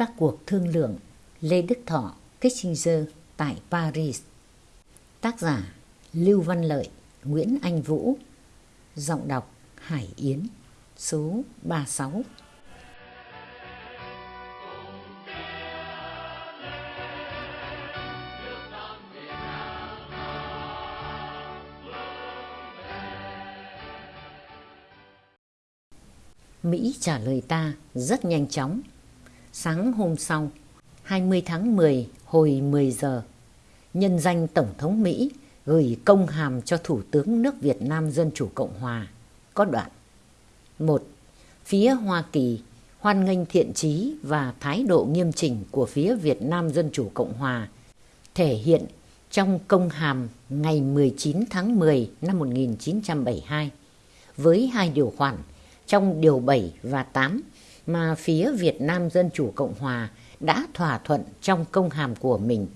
các cuộc thương lượng Lê Đức Thọ, Kissinger tại Paris. Tác giả Lưu Văn Lợi, Nguyễn Anh Vũ. Giọng đọc Hải Yến, số 36. Mỹ trả lời ta rất nhanh chóng. Sáng hôm sau, 20 tháng 10 hồi 10 giờ, nhân danh Tổng thống Mỹ gửi công hàm cho Thủ tướng nước Việt Nam Dân Chủ Cộng Hòa. Có đoạn. một Phía Hoa Kỳ hoan nghênh thiện trí và thái độ nghiêm chỉnh của phía Việt Nam Dân Chủ Cộng Hòa thể hiện trong công hàm ngày 19 tháng 10 năm 1972 với hai điều khoản trong điều 7 và 8 mà phía Việt Nam Dân Chủ Cộng Hòa đã thỏa thuận trong công hàm của mình.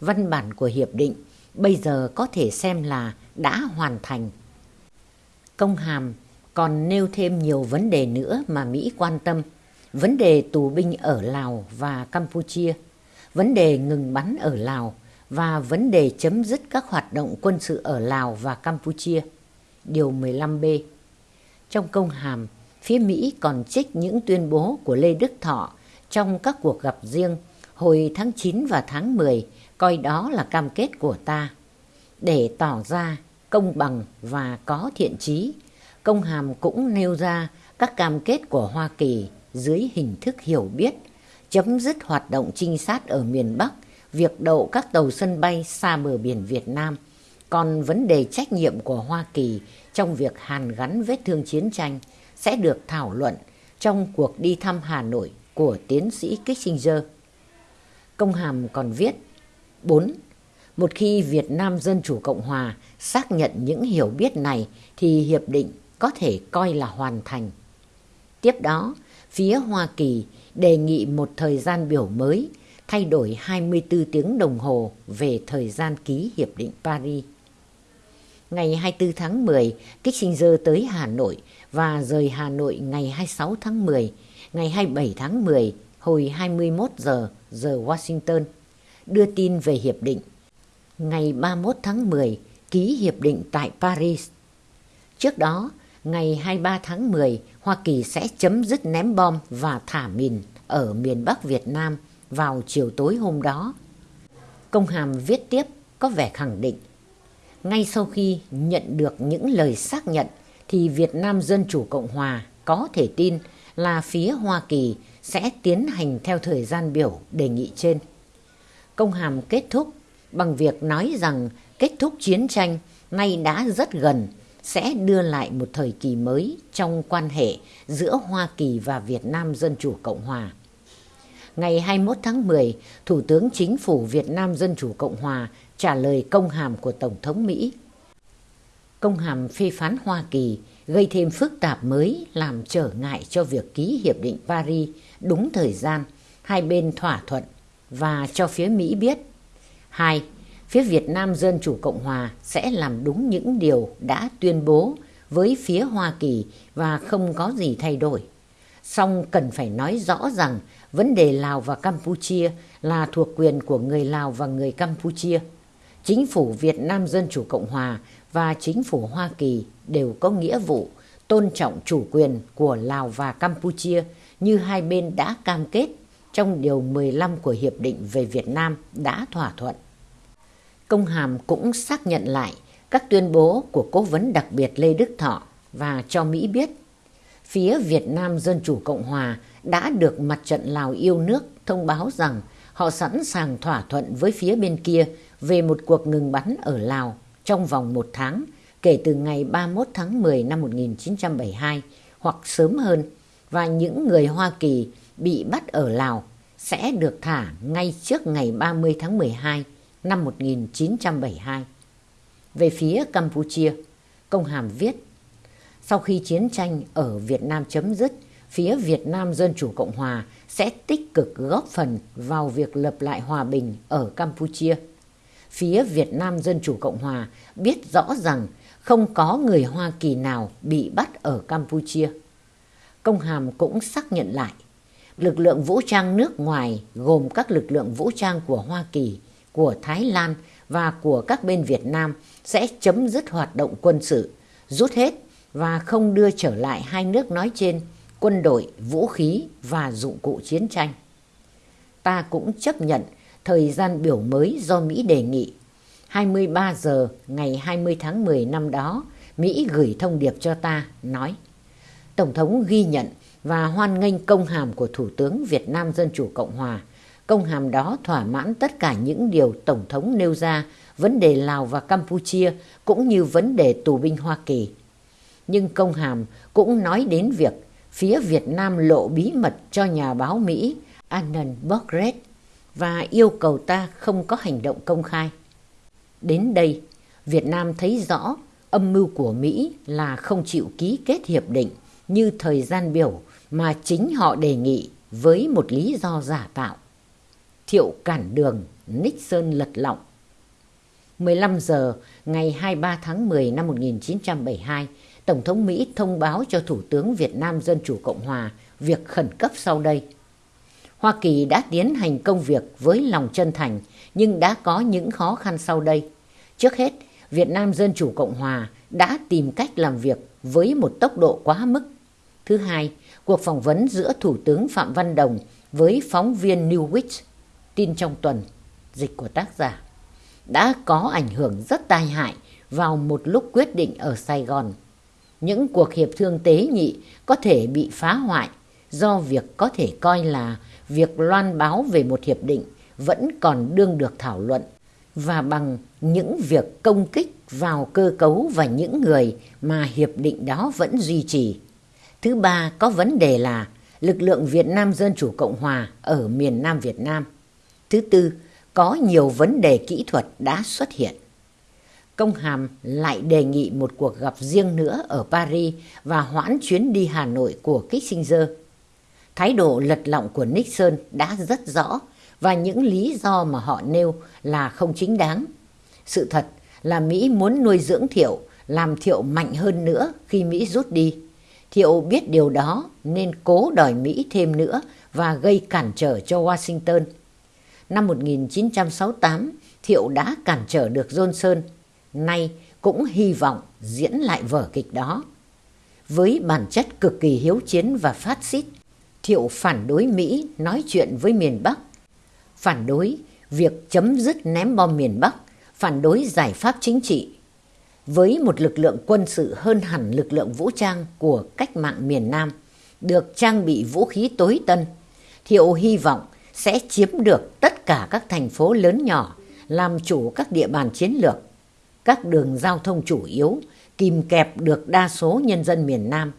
Văn bản của hiệp định bây giờ có thể xem là đã hoàn thành. Công hàm còn nêu thêm nhiều vấn đề nữa mà Mỹ quan tâm. Vấn đề tù binh ở Lào và Campuchia, vấn đề ngừng bắn ở Lào và vấn đề chấm dứt các hoạt động quân sự ở Lào và Campuchia. Điều 15B Trong công hàm, phía Mỹ còn trích những tuyên bố của Lê Đức Thọ trong các cuộc gặp riêng hồi tháng 9 và tháng 10, coi đó là cam kết của ta. Để tỏ ra công bằng và có thiện trí, công hàm cũng nêu ra các cam kết của Hoa Kỳ dưới hình thức hiểu biết, chấm dứt hoạt động trinh sát ở miền Bắc, việc đậu các tàu sân bay xa bờ biển Việt Nam, còn vấn đề trách nhiệm của Hoa Kỳ trong việc hàn gắn vết thương chiến tranh sẽ được thảo luận trong cuộc đi thăm Hà Nội của tiến sĩ Kissinger. Công hàm còn viết 4. Một khi Việt Nam Dân Chủ Cộng Hòa xác nhận những hiểu biết này thì hiệp định có thể coi là hoàn thành. Tiếp đó, phía Hoa Kỳ đề nghị một thời gian biểu mới thay đổi 24 tiếng đồng hồ về thời gian ký Hiệp định Paris. Ngày 24 tháng 10, Kissinger tới Hà Nội và rời Hà Nội ngày 26 tháng 10, ngày 27 tháng 10 hồi 21 giờ giờ Washington đưa tin về hiệp định. Ngày 31 tháng 10 ký hiệp định tại Paris. Trước đó, ngày 23 tháng 10, Hoa Kỳ sẽ chấm dứt ném bom và thả mìn ở miền Bắc Việt Nam vào chiều tối hôm đó. Công hàm viết tiếp có vẻ khẳng định. Ngay sau khi nhận được những lời xác nhận thì Việt Nam Dân Chủ Cộng Hòa có thể tin là phía Hoa Kỳ sẽ tiến hành theo thời gian biểu đề nghị trên. Công hàm kết thúc bằng việc nói rằng kết thúc chiến tranh nay đã rất gần sẽ đưa lại một thời kỳ mới trong quan hệ giữa Hoa Kỳ và Việt Nam Dân Chủ Cộng Hòa. Ngày 21 tháng 10, Thủ tướng Chính phủ Việt Nam Dân Chủ Cộng Hòa trả lời công hàm của Tổng thống Mỹ. Công hàm phê phán Hoa Kỳ gây thêm phức tạp mới làm trở ngại cho việc ký Hiệp định Paris đúng thời gian, hai bên thỏa thuận và cho phía Mỹ biết. Hai, phía Việt Nam Dân Chủ Cộng Hòa sẽ làm đúng những điều đã tuyên bố với phía Hoa Kỳ và không có gì thay đổi. Song cần phải nói rõ rằng vấn đề Lào và Campuchia là thuộc quyền của người Lào và người Campuchia. Chính phủ Việt Nam Dân Chủ Cộng Hòa và chính phủ Hoa Kỳ đều có nghĩa vụ tôn trọng chủ quyền của Lào và Campuchia như hai bên đã cam kết trong Điều 15 của Hiệp định về Việt Nam đã thỏa thuận. Công hàm cũng xác nhận lại các tuyên bố của cố vấn đặc biệt Lê Đức Thọ và cho Mỹ biết, phía Việt Nam Dân Chủ Cộng Hòa đã được mặt trận Lào yêu nước thông báo rằng họ sẵn sàng thỏa thuận với phía bên kia về một cuộc ngừng bắn ở Lào trong vòng một tháng kể từ ngày 31 tháng 10 năm 1972 hoặc sớm hơn và những người Hoa Kỳ bị bắt ở Lào sẽ được thả ngay trước ngày 30 tháng 12 năm 1972. Về phía Campuchia, công hàm viết sau khi chiến tranh ở Việt Nam chấm dứt, phía Việt Nam Dân Chủ Cộng Hòa sẽ tích cực góp phần vào việc lập lại hòa bình ở Campuchia. Phía Việt Nam Dân Chủ Cộng Hòa biết rõ rằng không có người Hoa Kỳ nào bị bắt ở Campuchia. Công hàm cũng xác nhận lại, lực lượng vũ trang nước ngoài gồm các lực lượng vũ trang của Hoa Kỳ, của Thái Lan và của các bên Việt Nam sẽ chấm dứt hoạt động quân sự, rút hết và không đưa trở lại hai nước nói trên quân đội, vũ khí và dụng cụ chiến tranh. Ta cũng chấp nhận thời gian biểu mới do Mỹ đề nghị. 23 giờ ngày 20 tháng 10 năm đó, Mỹ gửi thông điệp cho ta, nói Tổng thống ghi nhận và hoan nghênh công hàm của Thủ tướng Việt Nam Dân Chủ Cộng Hòa. Công hàm đó thỏa mãn tất cả những điều Tổng thống nêu ra, vấn đề Lào và Campuchia cũng như vấn đề tù binh Hoa Kỳ. Nhưng công hàm cũng nói đến việc phía Việt Nam lộ bí mật cho nhà báo Mỹ Annan Bogret và yêu cầu ta không có hành động công khai. Đến đây, Việt Nam thấy rõ âm mưu của Mỹ là không chịu ký kết hiệp định như thời gian biểu mà chính họ đề nghị với một lý do giả tạo. Thiệu cản đường, Nixon lật lọng. 15 giờ ngày 23 tháng 10 năm 1972, Tổng thống Mỹ thông báo cho Thủ tướng Việt Nam Dân Chủ Cộng Hòa việc khẩn cấp sau đây. Hoa Kỳ đã tiến hành công việc với lòng chân thành nhưng đã có những khó khăn sau đây. Trước hết, Việt Nam Dân Chủ Cộng Hòa đã tìm cách làm việc với một tốc độ quá mức. Thứ hai, cuộc phỏng vấn giữa Thủ tướng Phạm Văn Đồng với phóng viên Newwich, tin trong tuần, dịch của tác giả, đã có ảnh hưởng rất tai hại vào một lúc quyết định ở Sài Gòn. Những cuộc hiệp thương tế nhị có thể bị phá hoại do việc có thể coi là việc loan báo về một hiệp định vẫn còn đương được thảo luận và bằng những việc công kích vào cơ cấu và những người mà hiệp định đó vẫn duy trì. Thứ ba có vấn đề là lực lượng Việt Nam Dân Chủ Cộng Hòa ở miền Nam Việt Nam. Thứ tư, có nhiều vấn đề kỹ thuật đã xuất hiện. Công Hàm lại đề nghị một cuộc gặp riêng nữa ở Paris và hoãn chuyến đi Hà Nội của Kissinger. Thái độ lật lọng của Nixon đã rất rõ và những lý do mà họ nêu là không chính đáng. Sự thật là Mỹ muốn nuôi dưỡng Thiệu, làm Thiệu mạnh hơn nữa khi Mỹ rút đi. Thiệu biết điều đó nên cố đòi Mỹ thêm nữa và gây cản trở cho Washington. Năm 1968, Thiệu đã cản trở được Johnson, nay cũng hy vọng diễn lại vở kịch đó. Với bản chất cực kỳ hiếu chiến và phát xít, Thiệu phản đối Mỹ nói chuyện với miền Bắc, phản đối việc chấm dứt ném bom miền Bắc, phản đối giải pháp chính trị. Với một lực lượng quân sự hơn hẳn lực lượng vũ trang của cách mạng miền Nam, được trang bị vũ khí tối tân, Thiệu hy vọng sẽ chiếm được tất cả các thành phố lớn nhỏ, làm chủ các địa bàn chiến lược, các đường giao thông chủ yếu, kìm kẹp được đa số nhân dân miền Nam.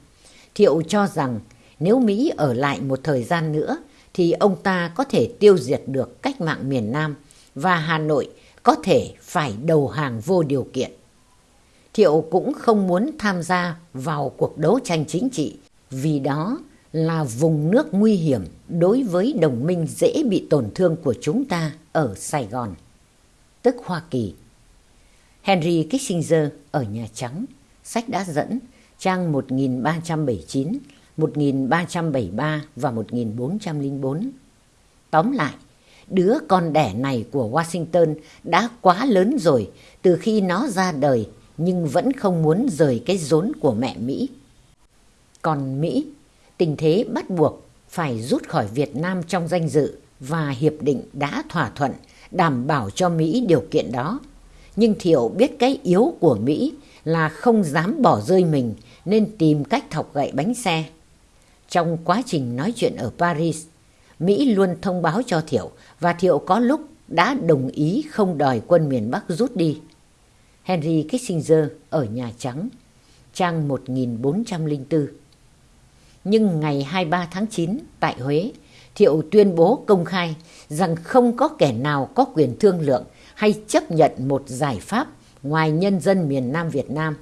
Thiệu cho rằng nếu Mỹ ở lại một thời gian nữa thì ông ta có thể tiêu diệt được cách mạng miền Nam và Hà Nội có thể phải đầu hàng vô điều kiện. Thiệu cũng không muốn tham gia vào cuộc đấu tranh chính trị vì đó là vùng nước nguy hiểm đối với đồng minh dễ bị tổn thương của chúng ta ở Sài Gòn, tức Hoa Kỳ. Henry Kissinger ở Nhà Trắng, sách đã dẫn trang 1379 1373 và 1404. Tóm lại, đứa con đẻ này của Washington đã quá lớn rồi từ khi nó ra đời nhưng vẫn không muốn rời cái rốn của mẹ Mỹ. Còn Mỹ, tình thế bắt buộc phải rút khỏi Việt Nam trong danh dự và hiệp định đã thỏa thuận đảm bảo cho Mỹ điều kiện đó. Nhưng Thiệu biết cái yếu của Mỹ là không dám bỏ rơi mình nên tìm cách thọc gậy bánh xe. Trong quá trình nói chuyện ở Paris, Mỹ luôn thông báo cho Thiệu và Thiệu có lúc đã đồng ý không đòi quân miền Bắc rút đi. Henry Kissinger ở Nhà Trắng, trang 1404. Nhưng ngày 23 tháng 9 tại Huế, Thiệu tuyên bố công khai rằng không có kẻ nào có quyền thương lượng hay chấp nhận một giải pháp ngoài nhân dân miền Nam Việt Nam.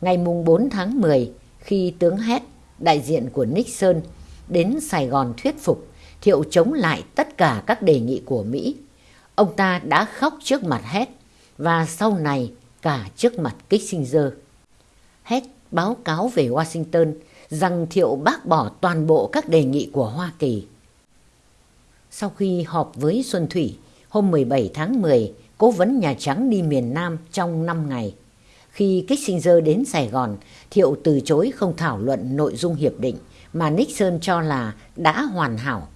Ngày mùng 4 tháng 10, khi tướng Hét đại diện của Nixon đến Sài Gòn thuyết phục Thiệu chống lại tất cả các đề nghị của Mỹ. Ông ta đã khóc trước mặt hết và sau này cả trước mặt Kissinger. Hết báo cáo về Washington rằng Thiệu bác bỏ toàn bộ các đề nghị của Hoa Kỳ. Sau khi họp với Xuân Thủy, hôm 17 tháng 10, cố vấn Nhà Trắng đi miền Nam trong 5 ngày. Khi Kissinger đến Sài Gòn, Thiệu từ chối không thảo luận nội dung hiệp định mà Nixon cho là đã hoàn hảo.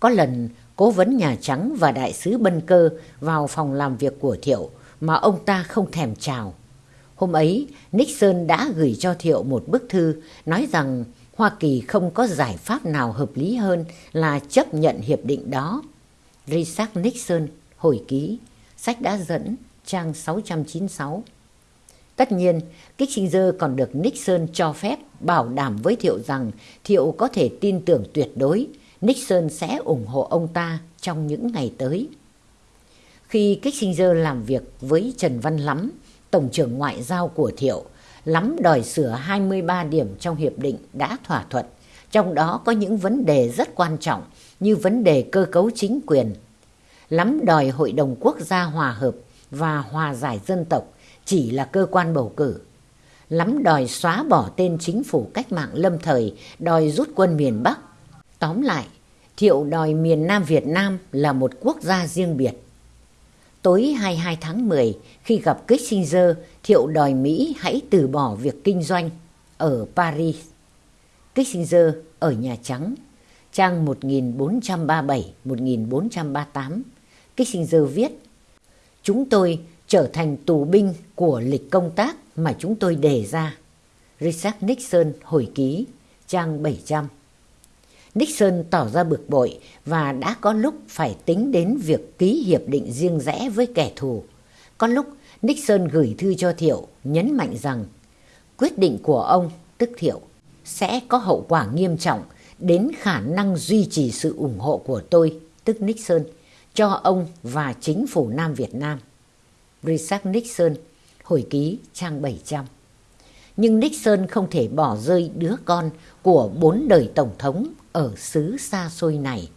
Có lần, cố vấn Nhà Trắng và đại sứ Bân Cơ vào phòng làm việc của Thiệu mà ông ta không thèm chào. Hôm ấy, Nixon đã gửi cho Thiệu một bức thư nói rằng Hoa Kỳ không có giải pháp nào hợp lý hơn là chấp nhận hiệp định đó. Richard Nixon, hồi ký, sách đã dẫn, trang 696. Tất nhiên, Kissinger còn được Nixon cho phép bảo đảm với Thiệu rằng Thiệu có thể tin tưởng tuyệt đối Nixon sẽ ủng hộ ông ta trong những ngày tới. Khi Kissinger làm việc với Trần Văn Lắm, Tổng trưởng Ngoại giao của Thiệu, Lắm đòi sửa 23 điểm trong hiệp định đã thỏa thuận, trong đó có những vấn đề rất quan trọng như vấn đề cơ cấu chính quyền. Lắm đòi Hội đồng Quốc gia hòa hợp và hòa giải dân tộc chỉ là cơ quan bầu cử. Lắm đòi xóa bỏ tên chính phủ cách mạng lâm thời, đòi rút quân miền Bắc. Tóm lại, Thiệu đòi miền Nam Việt Nam là một quốc gia riêng biệt. Tối 22 tháng 10, khi gặp Kissinger, Thiệu đòi Mỹ hãy từ bỏ việc kinh doanh ở Paris. Kissinger ở Nhà Trắng, trang 1437-1438. Kissinger viết, Chúng tôi trở thành tù binh của lịch công tác mà chúng tôi đề ra. Richard Nixon hồi ký, trang 700. Nixon tỏ ra bực bội và đã có lúc phải tính đến việc ký hiệp định riêng rẽ với kẻ thù. Có lúc Nixon gửi thư cho Thiệu nhấn mạnh rằng quyết định của ông, tức Thiệu, sẽ có hậu quả nghiêm trọng đến khả năng duy trì sự ủng hộ của tôi, tức Nixon, cho ông và chính phủ Nam Việt Nam. Richard Nixon, hồi ký trang 700. Nhưng Nixon không thể bỏ rơi đứa con của bốn đời Tổng thống ở xứ xa xôi này.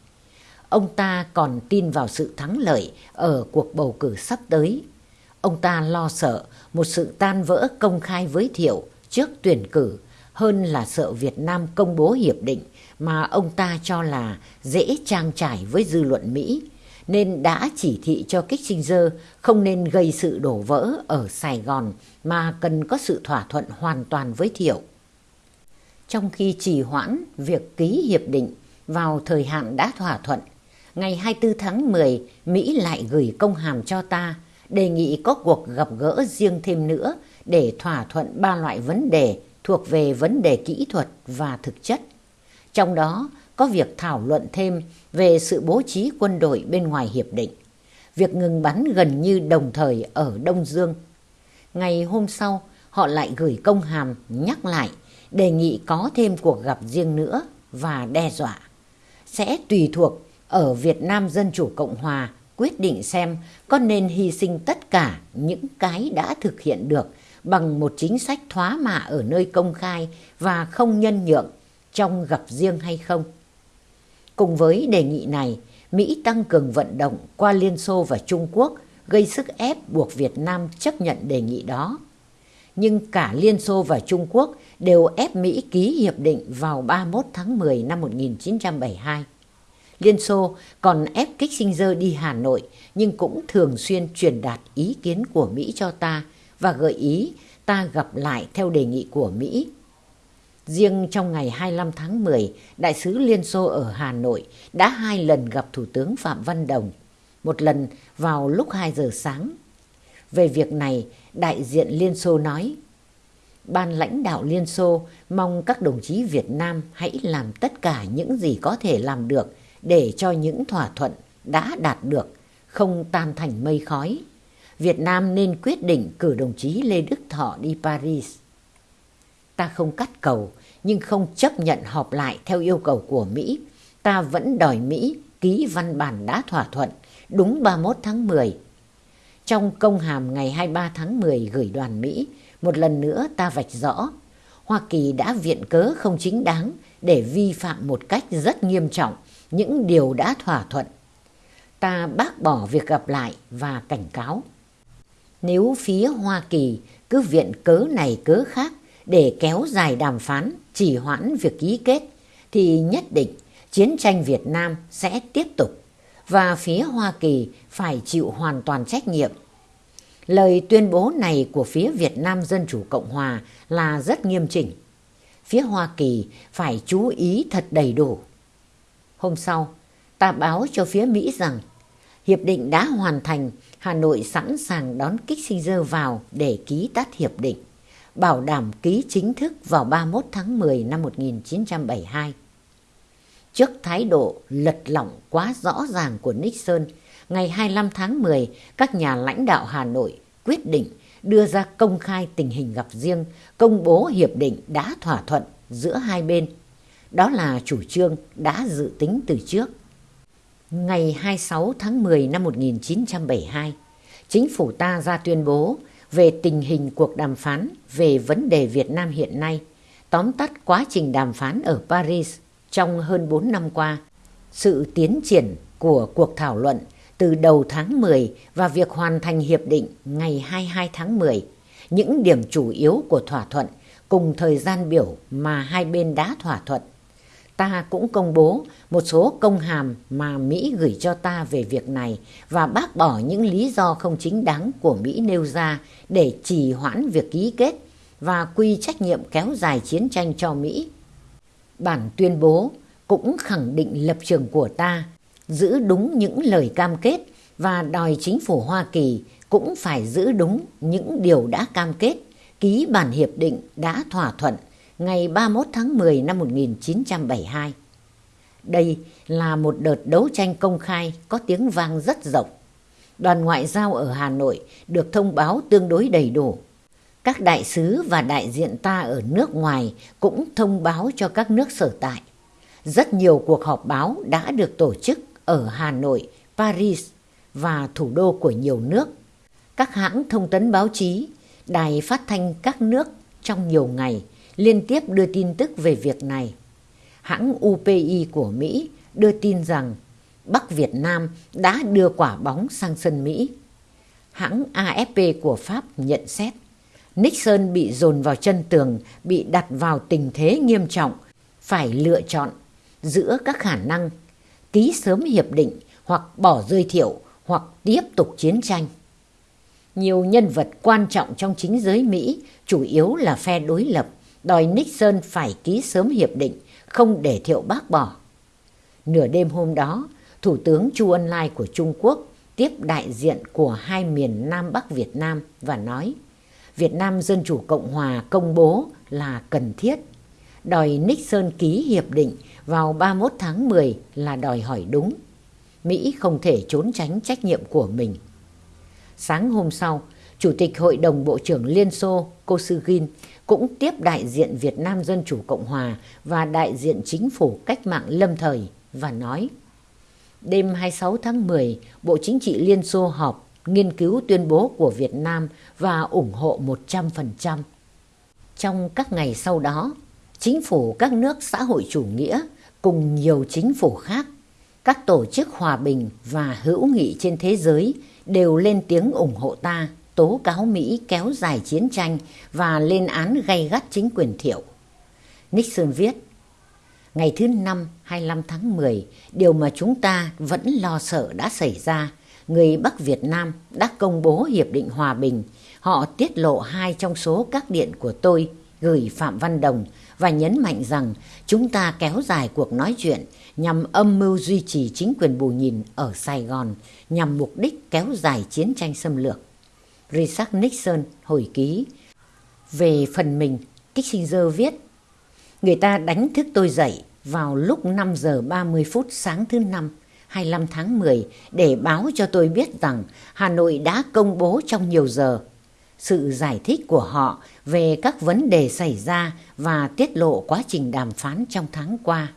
Ông ta còn tin vào sự thắng lợi ở cuộc bầu cử sắp tới. Ông ta lo sợ một sự tan vỡ công khai với Thiệu trước tuyển cử hơn là sợ Việt Nam công bố hiệp định mà ông ta cho là dễ trang trải với dư luận Mỹ nên đã chỉ thị cho Kissinger không nên gây sự đổ vỡ ở Sài Gòn mà cần có sự thỏa thuận hoàn toàn với Thiệu. Trong khi trì hoãn việc ký hiệp định vào thời hạn đã thỏa thuận, ngày 24 tháng 10 Mỹ lại gửi công hàm cho ta đề nghị có cuộc gặp gỡ riêng thêm nữa để thỏa thuận ba loại vấn đề thuộc về vấn đề kỹ thuật và thực chất. Trong đó có việc thảo luận thêm về sự bố trí quân đội bên ngoài hiệp định, việc ngừng bắn gần như đồng thời ở Đông Dương. Ngày hôm sau, họ lại gửi công hàm nhắc lại đề nghị có thêm cuộc gặp riêng nữa và đe dọa. Sẽ tùy thuộc ở Việt Nam Dân Chủ Cộng Hòa quyết định xem có nên hy sinh tất cả những cái đã thực hiện được bằng một chính sách thoá mạ ở nơi công khai và không nhân nhượng trong gặp riêng hay không. Cùng với đề nghị này, Mỹ tăng cường vận động qua Liên Xô và Trung Quốc gây sức ép buộc Việt Nam chấp nhận đề nghị đó. Nhưng cả Liên Xô và Trung Quốc đều ép Mỹ ký hiệp định vào 31 tháng 10 năm 1972. Liên Xô còn ép Kissinger đi Hà Nội nhưng cũng thường xuyên truyền đạt ý kiến của Mỹ cho ta và gợi ý ta gặp lại theo đề nghị của Mỹ Riêng trong ngày 25 tháng 10, Đại sứ Liên Xô ở Hà Nội đã hai lần gặp Thủ tướng Phạm Văn Đồng, một lần vào lúc 2 giờ sáng. Về việc này, đại diện Liên Xô nói, Ban lãnh đạo Liên Xô mong các đồng chí Việt Nam hãy làm tất cả những gì có thể làm được để cho những thỏa thuận đã đạt được không tan thành mây khói. Việt Nam nên quyết định cử đồng chí Lê Đức Thọ đi Paris. Ta không cắt cầu nhưng không chấp nhận họp lại theo yêu cầu của Mỹ. Ta vẫn đòi Mỹ ký văn bản đã thỏa thuận đúng 31 tháng 10. Trong công hàm ngày 23 tháng 10 gửi đoàn Mỹ, một lần nữa ta vạch rõ Hoa Kỳ đã viện cớ không chính đáng để vi phạm một cách rất nghiêm trọng những điều đã thỏa thuận. Ta bác bỏ việc gặp lại và cảnh cáo. Nếu phía Hoa Kỳ cứ viện cớ này cớ khác để kéo dài đàm phán, trì hoãn việc ký kết, thì nhất định chiến tranh Việt Nam sẽ tiếp tục và phía Hoa Kỳ phải chịu hoàn toàn trách nhiệm. Lời tuyên bố này của phía Việt Nam Dân Chủ Cộng Hòa là rất nghiêm chỉnh. Phía Hoa Kỳ phải chú ý thật đầy đủ. Hôm sau, ta báo cho phía Mỹ rằng hiệp định đã hoàn thành, Hà Nội sẵn sàng đón Kissinger vào để ký tắt hiệp định, bảo đảm ký chính thức vào 31 tháng 10 năm 1972. Trước thái độ lật lỏng quá rõ ràng của Nixon, ngày 25 tháng 10, các nhà lãnh đạo Hà Nội quyết định đưa ra công khai tình hình gặp riêng, công bố hiệp định đã thỏa thuận giữa hai bên. Đó là chủ trương đã dự tính từ trước. Ngày 26 tháng 10 năm 1972, chính phủ ta ra tuyên bố về tình hình cuộc đàm phán về vấn đề Việt Nam hiện nay, tóm tắt quá trình đàm phán ở Paris trong hơn 4 năm qua, sự tiến triển của cuộc thảo luận từ đầu tháng 10 và việc hoàn thành hiệp định ngày 22 tháng 10, những điểm chủ yếu của thỏa thuận cùng thời gian biểu mà hai bên đã thỏa thuận. Ta cũng công bố một số công hàm mà Mỹ gửi cho ta về việc này và bác bỏ những lý do không chính đáng của Mỹ nêu ra để trì hoãn việc ký kết và quy trách nhiệm kéo dài chiến tranh cho Mỹ. Bản tuyên bố cũng khẳng định lập trường của ta, giữ đúng những lời cam kết và đòi chính phủ Hoa Kỳ cũng phải giữ đúng những điều đã cam kết, ký bản hiệp định đã thỏa thuận ngày 31 tháng 10 năm 1972. Đây là một đợt đấu tranh công khai có tiếng vang rất rộng. Đoàn ngoại giao ở Hà Nội được thông báo tương đối đầy đủ các đại sứ và đại diện ta ở nước ngoài cũng thông báo cho các nước sở tại. Rất nhiều cuộc họp báo đã được tổ chức ở Hà Nội, Paris và thủ đô của nhiều nước. Các hãng thông tấn báo chí, đài phát thanh các nước trong nhiều ngày liên tiếp đưa tin tức về việc này. Hãng UPI của Mỹ đưa tin rằng Bắc Việt Nam đã đưa quả bóng sang sân Mỹ. Hãng AFP của Pháp nhận xét Nixon bị dồn vào chân tường, bị đặt vào tình thế nghiêm trọng, phải lựa chọn giữa các khả năng ký sớm hiệp định hoặc bỏ rơi thiệu hoặc tiếp tục chiến tranh. Nhiều nhân vật quan trọng trong chính giới Mỹ, chủ yếu là phe đối lập, đòi Nixon phải ký sớm hiệp định, không để thiệu bác bỏ. Nửa đêm hôm đó, Thủ tướng Chu Ân Lai của Trung Quốc tiếp đại diện của hai miền Nam Bắc Việt Nam và nói Việt Nam Dân Chủ Cộng Hòa công bố là cần thiết. Đòi Nixon ký hiệp định vào 31 tháng 10 là đòi hỏi đúng. Mỹ không thể trốn tránh trách nhiệm của mình. Sáng hôm sau, Chủ tịch Hội đồng Bộ trưởng Liên Xô Kosygin cũng tiếp đại diện Việt Nam Dân Chủ Cộng Hòa và đại diện chính phủ cách mạng lâm thời và nói Đêm 26 tháng 10, Bộ Chính trị Liên Xô họp nghiên cứu tuyên bố của Việt Nam và ủng hộ 100%. Trong các ngày sau đó, chính phủ các nước xã hội chủ nghĩa cùng nhiều chính phủ khác, các tổ chức hòa bình và hữu nghị trên thế giới đều lên tiếng ủng hộ ta, tố cáo Mỹ kéo dài chiến tranh và lên án gay gắt chính quyền thiệu. Nixon viết, Ngày thứ năm 25 tháng 10, điều mà chúng ta vẫn lo sợ đã xảy ra người Bắc Việt Nam đã công bố Hiệp định Hòa Bình. Họ tiết lộ hai trong số các điện của tôi gửi Phạm Văn Đồng và nhấn mạnh rằng chúng ta kéo dài cuộc nói chuyện nhằm âm mưu duy trì chính quyền bù nhìn ở Sài Gòn nhằm mục đích kéo dài chiến tranh xâm lược. Richard Nixon hồi ký Về phần mình, Kissinger viết Người ta đánh thức tôi dậy vào lúc 5 giờ 30 phút sáng thứ năm 25 tháng 10 để báo cho tôi biết rằng Hà Nội đã công bố trong nhiều giờ sự giải thích của họ về các vấn đề xảy ra và tiết lộ quá trình đàm phán trong tháng qua.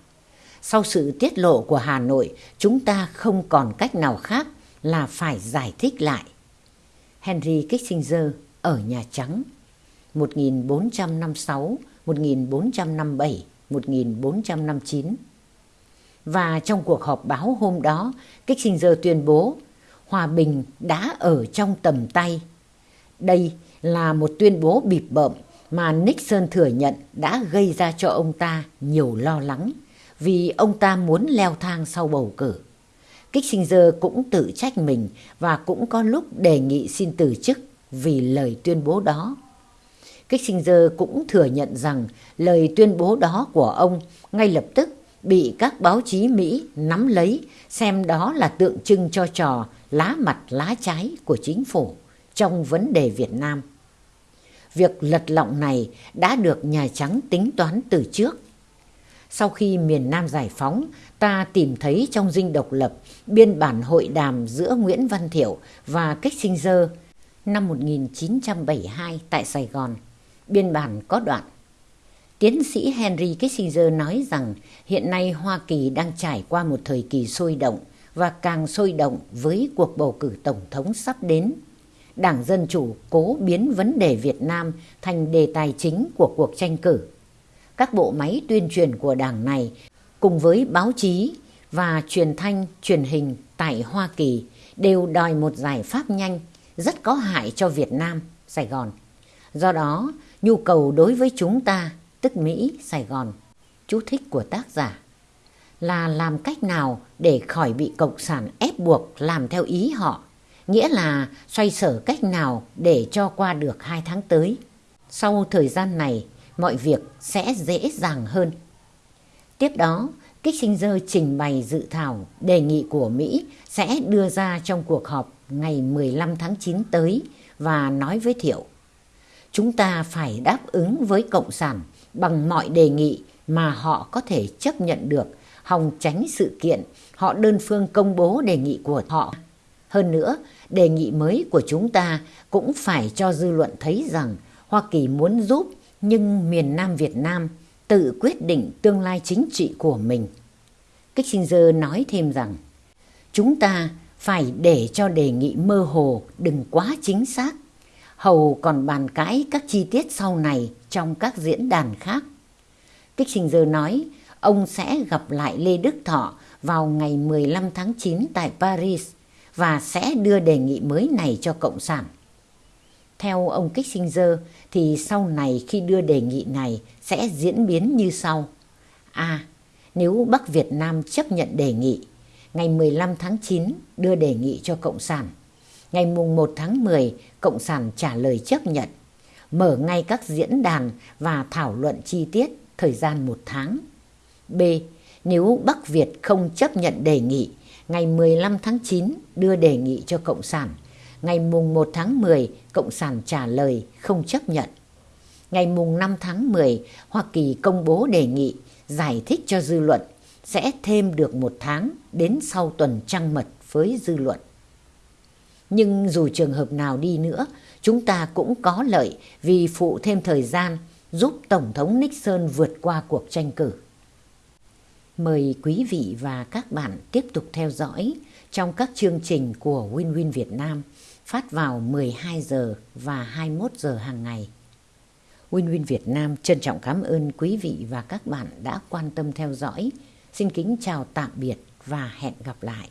Sau sự tiết lộ của Hà Nội, chúng ta không còn cách nào khác là phải giải thích lại. Henry Kissinger ở Nhà Trắng 1456, 1457, 1459 và trong cuộc họp báo hôm đó, Kissinger tuyên bố hòa bình đã ở trong tầm tay. Đây là một tuyên bố bịp bợm mà Nixon thừa nhận đã gây ra cho ông ta nhiều lo lắng vì ông ta muốn leo thang sau bầu cử. Kissinger cũng tự trách mình và cũng có lúc đề nghị xin từ chức vì lời tuyên bố đó. Kissinger cũng thừa nhận rằng lời tuyên bố đó của ông ngay lập tức bị các báo chí Mỹ nắm lấy, xem đó là tượng trưng cho trò lá mặt lá trái của chính phủ trong vấn đề Việt Nam. Việc lật lọng này đã được Nhà Trắng tính toán từ trước. Sau khi miền Nam giải phóng, ta tìm thấy trong dinh độc lập biên bản hội đàm giữa Nguyễn Văn Thiệu và Kissinger năm 1972 tại Sài Gòn. Biên bản có đoạn. Tiến sĩ Henry Kissinger nói rằng hiện nay Hoa Kỳ đang trải qua một thời kỳ sôi động và càng sôi động với cuộc bầu cử tổng thống sắp đến. Đảng Dân Chủ cố biến vấn đề Việt Nam thành đề tài chính của cuộc tranh cử. Các bộ máy tuyên truyền của đảng này cùng với báo chí và truyền thanh, truyền hình tại Hoa Kỳ đều đòi một giải pháp nhanh rất có hại cho Việt Nam, Sài Gòn. Do đó, nhu cầu đối với chúng ta, tức Mỹ, Sài Gòn, chú thích của tác giả, là làm cách nào để khỏi bị Cộng sản ép buộc làm theo ý họ, nghĩa là xoay sở cách nào để cho qua được hai tháng tới. Sau thời gian này, mọi việc sẽ dễ dàng hơn. Tiếp đó, Kissinger trình bày dự thảo đề nghị của Mỹ sẽ đưa ra trong cuộc họp ngày 15 tháng 9 tới và nói với Thiệu. Chúng ta phải đáp ứng với Cộng sản bằng mọi đề nghị mà họ có thể chấp nhận được, hòng tránh sự kiện họ đơn phương công bố đề nghị của họ. Hơn nữa, đề nghị mới của chúng ta cũng phải cho dư luận thấy rằng Hoa Kỳ muốn giúp nhưng miền Nam Việt Nam tự quyết định tương lai chính trị của mình. Kissinger nói thêm rằng, chúng ta phải để cho đề nghị mơ hồ đừng quá chính xác. Hầu còn bàn cãi các chi tiết sau này trong các diễn đàn khác. Kissinger nói, ông sẽ gặp lại Lê Đức Thọ vào ngày 15 tháng 9 tại Paris và sẽ đưa đề nghị mới này cho Cộng sản. Theo ông Kissinger thì sau này khi đưa đề nghị này sẽ diễn biến như sau. A. nếu Bắc Việt Nam chấp nhận đề nghị, ngày 15 tháng 9 đưa đề nghị cho Cộng sản. Ngày mùng 1 tháng 10, Cộng sản trả lời chấp nhận. Mở ngay các diễn đàn và thảo luận chi tiết thời gian một tháng. B. Nếu Bắc Việt không chấp nhận đề nghị, ngày 15 tháng 9 đưa đề nghị cho Cộng sản. Ngày mùng 1 tháng 10, Cộng sản trả lời không chấp nhận. Ngày mùng 5 tháng 10, Hoa Kỳ công bố đề nghị giải thích cho dư luận sẽ thêm được một tháng đến sau tuần trăng mật với dư luận. Nhưng dù trường hợp nào đi nữa, chúng ta cũng có lợi vì phụ thêm thời gian giúp Tổng thống Nixon vượt qua cuộc tranh cử. Mời quý vị và các bạn tiếp tục theo dõi trong các chương trình của winwin Việt Nam phát vào 12 giờ và 21 giờ hàng ngày. Win Win Việt Nam trân trọng cảm ơn quý vị và các bạn đã quan tâm theo dõi. Xin kính chào tạm biệt và hẹn gặp lại.